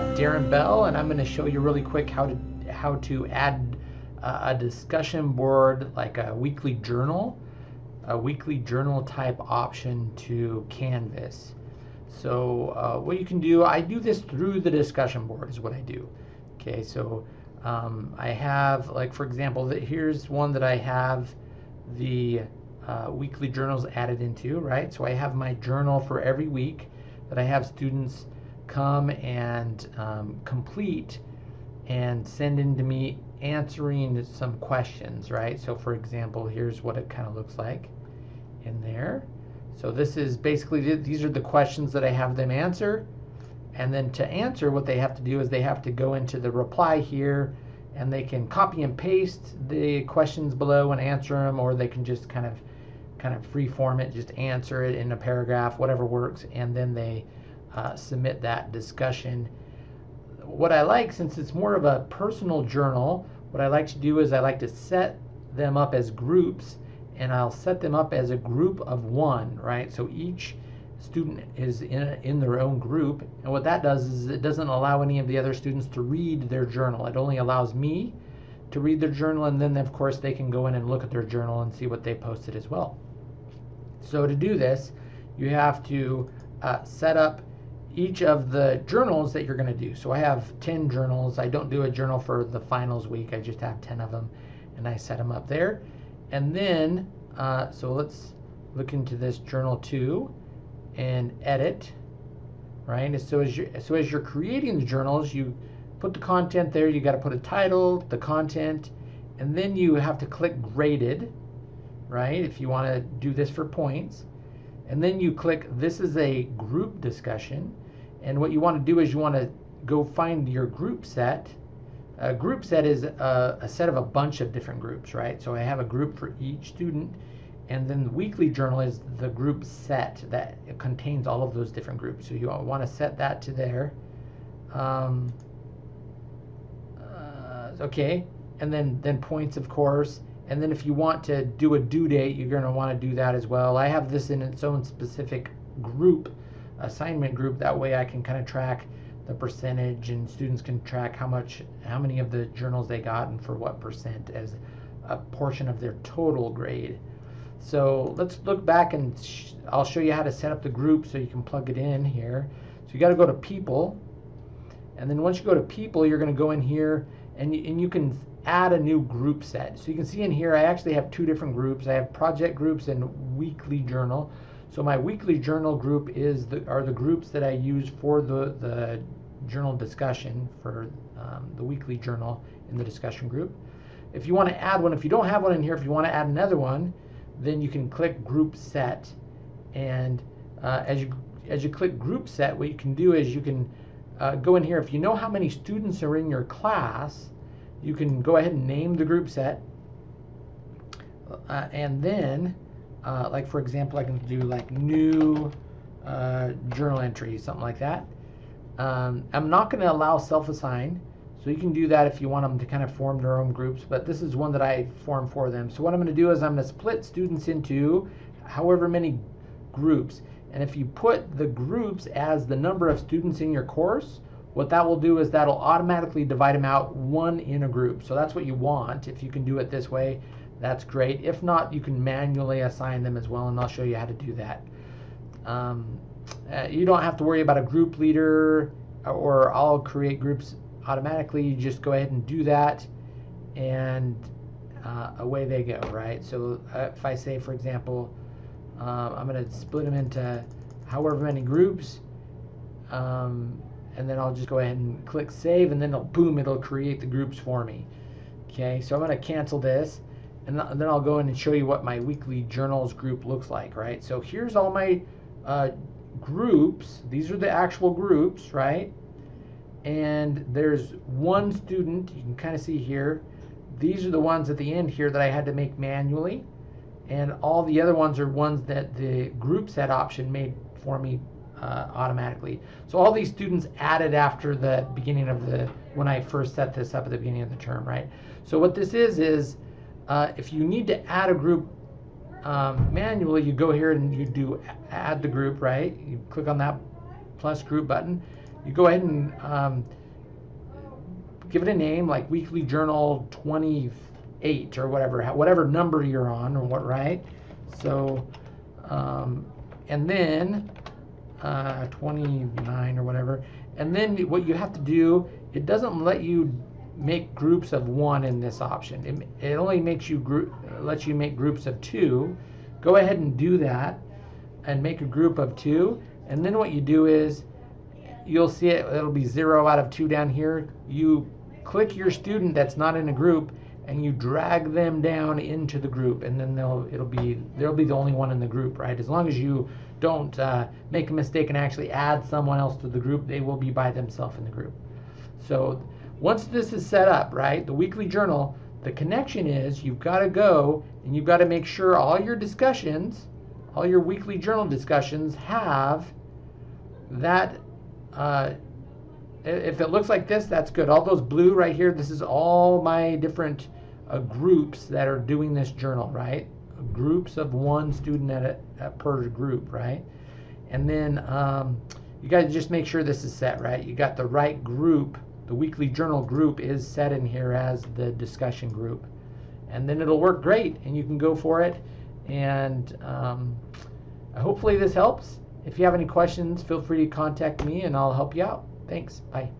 Darren Bell, and I'm going to show you really quick how to how to add uh, a discussion board like a weekly journal, a weekly journal type option to Canvas. So uh, what you can do, I do this through the discussion board is what I do. Okay, so um, I have like for example, that here's one that I have the uh, weekly journals added into, right? So I have my journal for every week that I have students come and um, complete and send in to me answering some questions, right? So for example, here's what it kind of looks like in there. So this is basically, these are the questions that I have them answer. And then to answer, what they have to do is they have to go into the reply here and they can copy and paste the questions below and answer them, or they can just kind of kind of free form it, just answer it in a paragraph, whatever works, and then they uh, submit that discussion. What I like, since it's more of a personal journal, what I like to do is I like to set them up as groups and I'll set them up as a group of one, right? So each student is in, in their own group. And what that does is it doesn't allow any of the other students to read their journal. It only allows me to read their journal and then of course they can go in and look at their journal and see what they posted as well. So to do this, you have to uh, set up each of the journals that you're going to do. So I have 10 journals. I don't do a journal for the finals week. I just have 10 of them and I set them up there. And then, uh, so let's look into this journal two and edit, right? So as, you, so as you're creating the journals, you put the content there. You got to put a title, the content, and then you have to click graded, right? If you want to do this for points. And then you click, this is a group discussion. And what you want to do is you want to go find your group set. A group set is a, a, set of a bunch of different groups, right? So I have a group for each student, and then the weekly journal is the group set that contains all of those different groups. So you want to set that to there. Um, uh, okay, and then then points, of course. And then if you want to do a due date, you're going to want to do that as well. I have this in its own specific group assignment group. That way I can kind of track the percentage and students can track how much, how many of the journals they got and for what percent as a portion of their total grade. So let's look back and sh I'll show you how to set up the group so you can plug it in here. So you got to go to people and then once you go to people you're going to go in here and and you can add a new group set. So you can see in here I actually have two different groups. I have project groups and weekly journal. So my weekly journal group is the, are the groups that I use for the, the journal discussion for um, the weekly journal in the discussion group. If you want to add one, if you don't have one in here, if you want to add another one, then you can click group set. And uh, as you as you click group set, what you can do is you can uh, go in here. If you know how many students are in your class, you can go ahead and name the group set. Uh, and then uh, like for example, I can do like new uh, journal entry, something like that. Um, I'm not going to allow self-assign, so you can do that if you want them to kind of form their own groups, but this is one that I form for them. So what I'm going to do is I'm going to split students into however many groups. And if you put the groups as the number of students in your course, what that will do is that'll automatically divide them out one in a group. So that's what you want if you can do it this way that's great. If not, you can manually assign them as well, and I'll show you how to do that. Um, uh, you don't have to worry about a group leader or I'll create groups automatically. You just go ahead and do that, and uh, away they go, right? So uh, if I say, for example, um, I'm going to split them into however many groups, um, and then I'll just go ahead and click save, and then it'll, boom, it'll create the groups for me. Okay, so I'm going to cancel this and then I'll go in and show you what my weekly journals group looks like, right? So here's all my uh, groups. These are the actual groups, right? And there's one student, you can kind of see here. These are the ones at the end here that I had to make manually. And all the other ones are ones that the group set option made for me uh, automatically. So all these students added after the beginning of the, when I first set this up at the beginning of the term, right? So what this is, is uh, if you need to add a group um, manually, you go here and you do add the group, right? You click on that plus group button. You go ahead and um, give it a name like Weekly Journal 28 or whatever, whatever number you're on or what, right? So, um, and then uh, 29 or whatever. And then what you have to do, it doesn't let you make groups of one in this option. It, it only makes you group, lets you make groups of two. Go ahead and do that and make a group of two. And then what you do is you'll see it, it'll be zero out of two down here. You click your student that's not in a group and you drag them down into the group and then they'll it'll be they'll be the only one in the group right as long as you don't uh, make a mistake and actually add someone else to the group they will be by themselves in the group so once this is set up right the weekly journal the connection is you've got to go and you've got to make sure all your discussions all your weekly journal discussions have that uh, if it looks like this, that's good. All those blue right here, this is all my different uh, groups that are doing this journal, right? Groups of one student at, a, per group, right? And then um, you to just make sure this is set, right? You got the right group. The weekly journal group is set in here as the discussion group. And then it'll work great and you can go for it. And um, hopefully this helps. If you have any questions, feel free to contact me and I'll help you out. Thanks. Bye.